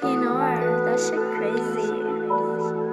Tenor, that shit crazy.